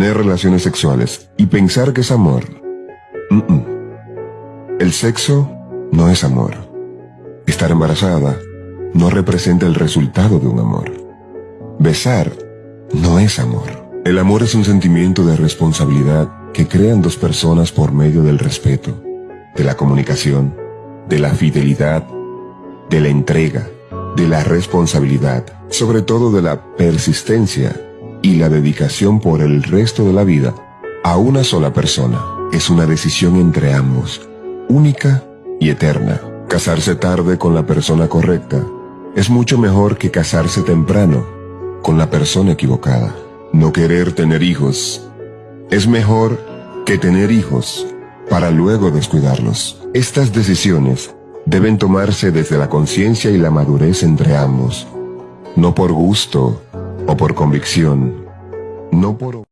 tener relaciones sexuales y pensar que es amor. El sexo no es amor. Estar embarazada no representa el resultado de un amor. Besar no es amor. El amor es un sentimiento de responsabilidad que crean dos personas por medio del respeto, de la comunicación, de la fidelidad, de la entrega, de la responsabilidad, sobre todo de la persistencia y la dedicación por el resto de la vida a una sola persona. Es una decisión entre ambos, única y eterna. Casarse tarde con la persona correcta es mucho mejor que casarse temprano con la persona equivocada. No querer tener hijos es mejor que tener hijos para luego descuidarlos. Estas decisiones deben tomarse desde la conciencia y la madurez entre ambos, no por gusto o por convicción, no por...